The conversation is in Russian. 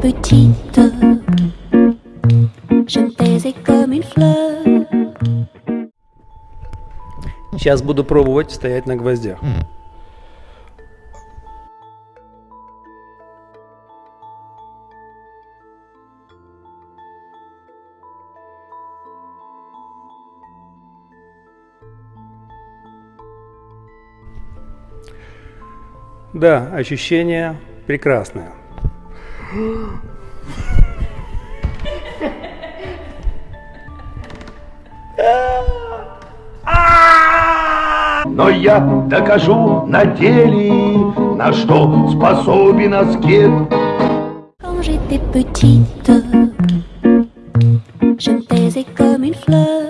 petite, je me taisais comme une fleur. Сейчас буду пробовать стоять на гвоздях. Да, ощущение прекрасное. Но я докажу на деле, на что способен аскет. Quand j'étais petite, je me taisais comme une fleur.